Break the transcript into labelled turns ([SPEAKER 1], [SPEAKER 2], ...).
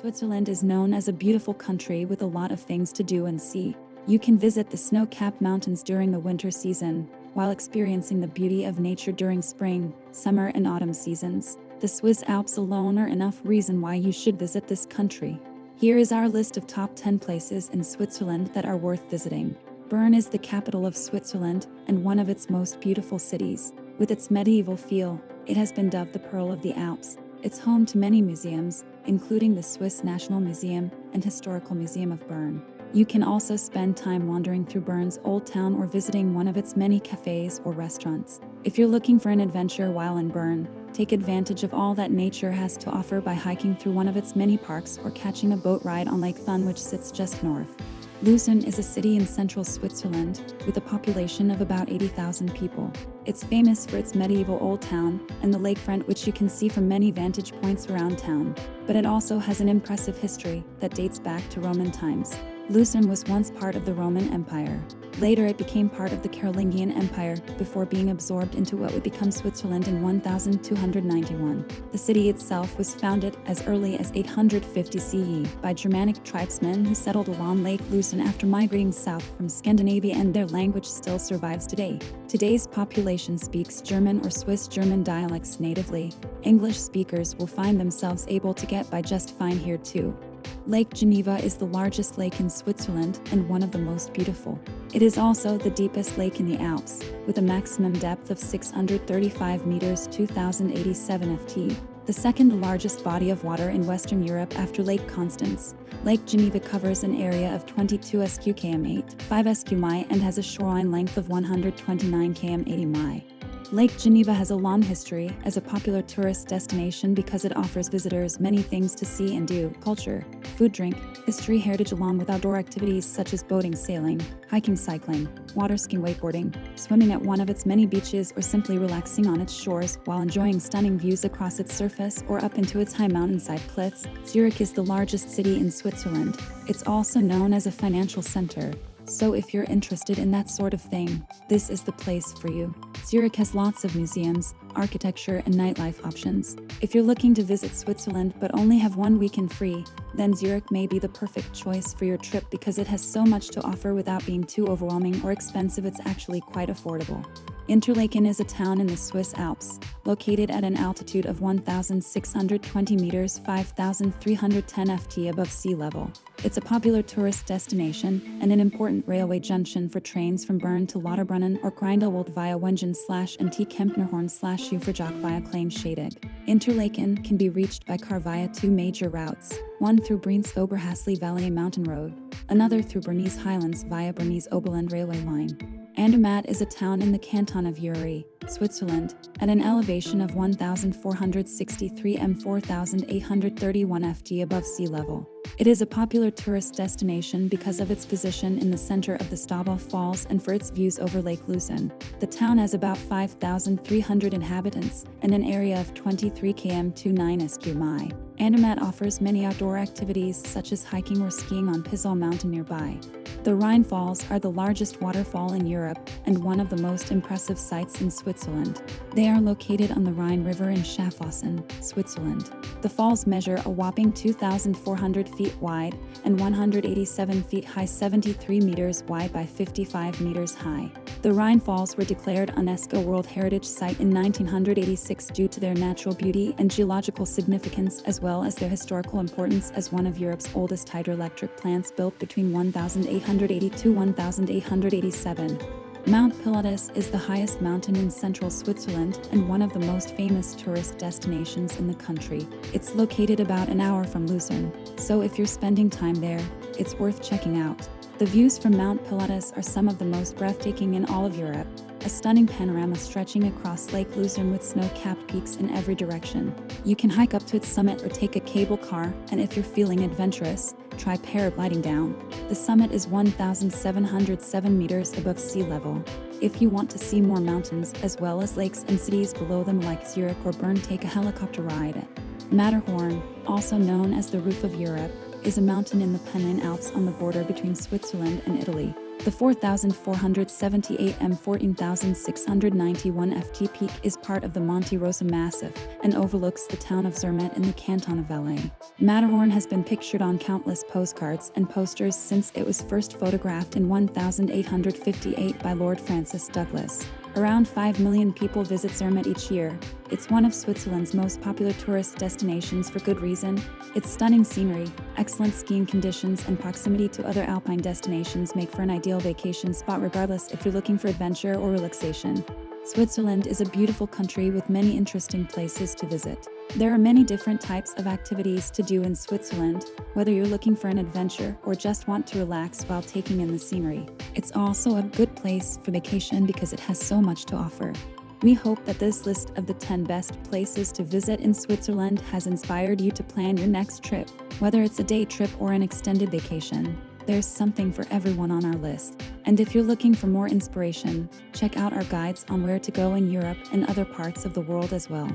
[SPEAKER 1] Switzerland is known as a beautiful country with a lot of things to do and see. You can visit the snow-capped mountains during the winter season, while experiencing the beauty of nature during spring, summer and autumn seasons. The Swiss Alps alone are enough reason why you should visit this country. Here is our list of top 10 places in Switzerland that are worth visiting. Bern is the capital of Switzerland and one of its most beautiful cities. With its medieval feel, it has been dubbed the Pearl of the Alps. It's home to many museums, including the Swiss National Museum and Historical Museum of Bern. You can also spend time wandering through Bern's Old Town or visiting one of its many cafes or restaurants. If you're looking for an adventure while in Bern, take advantage of all that nature has to offer by hiking through one of its many parks or catching a boat ride on Lake Thun which sits just north. Lucerne is a city in central Switzerland, with a population of about 80,000 people. It's famous for its medieval old town and the lakefront which you can see from many vantage points around town, but it also has an impressive history that dates back to Roman times. Lucerne was once part of the Roman Empire. Later it became part of the Carolingian Empire before being absorbed into what would become Switzerland in 1291. The city itself was founded as early as 850 CE by Germanic tribesmen who settled along Lake Lucerne after migrating south from Scandinavia and their language still survives today. Today's population speaks German or Swiss German dialects natively. English speakers will find themselves able to get by just fine here too. Lake Geneva is the largest lake in Switzerland and one of the most beautiful. It is also the deepest lake in the Alps, with a maximum depth of 635 meters 2087 ft. The second largest body of water in Western Europe after Lake Constance, Lake Geneva covers an area of 22 sq km 8, 5 sq mi and has a shoreline length of 129 km 80 mi. Lake Geneva has a long history as a popular tourist destination because it offers visitors many things to see and do, culture, food drink, history heritage along with outdoor activities such as boating sailing, hiking cycling, water skiing wakeboarding, swimming at one of its many beaches or simply relaxing on its shores while enjoying stunning views across its surface or up into its high mountainside cliffs. Zurich is the largest city in Switzerland. It's also known as a financial center, so if you're interested in that sort of thing, this is the place for you. Zurich has lots of museums, architecture and nightlife options. If you're looking to visit Switzerland but only have one weekend free, then Zurich may be the perfect choice for your trip because it has so much to offer without being too overwhelming or expensive it's actually quite affordable. Interlaken is a town in the Swiss Alps, located at an altitude of 1,620 meters 5,310 ft above sea level. It's a popular tourist destination and an important railway junction for trains from Bern to Lauterbrunnen or Grindelwald via Wengen slash and T Kempnerhorn slash Uferjoch via Kleine Scheidegg. Interlaken can be reached by car via two major routes, one through Brienz Oberhasli Valley Mountain Road, another through Bernese Highlands via Bernese Oberland Railway Line. Andermatt is a town in the canton of Uri, Switzerland, at an elevation of 1,463 m 4,831 ft above sea level. It is a popular tourist destination because of its position in the center of the Staubbach Falls and for its views over Lake Lucerne. The town has about 5,300 inhabitants and an area of 23 km 29 sq mi. Andermatt offers many outdoor activities such as hiking or skiing on Pisal Mountain nearby. The Rhine Falls are the largest waterfall in Europe and one of the most impressive sites in Switzerland. They are located on the Rhine River in Schaffhausen, Switzerland. The falls measure a whopping 2,400 feet wide and 187 feet high 73 meters wide by 55 meters high. The Rhine Falls were declared UNESCO World Heritage Site in 1986 due to their natural beauty and geological significance as well as their historical importance as one of Europe's oldest hydroelectric plants built between 1800 1882-1887. Mount Pilatus is the highest mountain in central Switzerland and one of the most famous tourist destinations in the country. It's located about an hour from Lucerne, so if you're spending time there, it's worth checking out. The views from Mount Pilatus are some of the most breathtaking in all of Europe, a stunning panorama stretching across Lake Lucerne with snow-capped peaks in every direction. You can hike up to its summit or take a cable car, and if you're feeling adventurous, try paragliding down. The summit is 1,707 meters above sea level. If you want to see more mountains as well as lakes and cities below them like Zurich or Bern take a helicopter ride. Matterhorn, also known as the roof of Europe, is a mountain in the Pennine Alps on the border between Switzerland and Italy. The 4,478 m 14,691 ft peak is part of the Monte Rosa Massif and overlooks the town of Zermatt in the canton of Valais. Matterhorn has been pictured on countless postcards and posters since it was first photographed in 1858 by Lord Francis Douglas. Around 5 million people visit Zermatt each year. It's one of Switzerland's most popular tourist destinations for good reason. Its stunning scenery, excellent skiing conditions, and proximity to other alpine destinations make for an ideal vacation spot regardless if you're looking for adventure or relaxation. Switzerland is a beautiful country with many interesting places to visit. There are many different types of activities to do in Switzerland, whether you're looking for an adventure or just want to relax while taking in the scenery. It's also a good place for vacation because it has so much to offer. We hope that this list of the 10 best places to visit in Switzerland has inspired you to plan your next trip, whether it's a day trip or an extended vacation. There's something for everyone on our list. And if you're looking for more inspiration, check out our guides on where to go in Europe and other parts of the world as well.